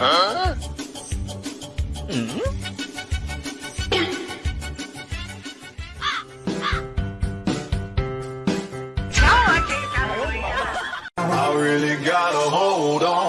Huh? Hmm? I really gotta hold on.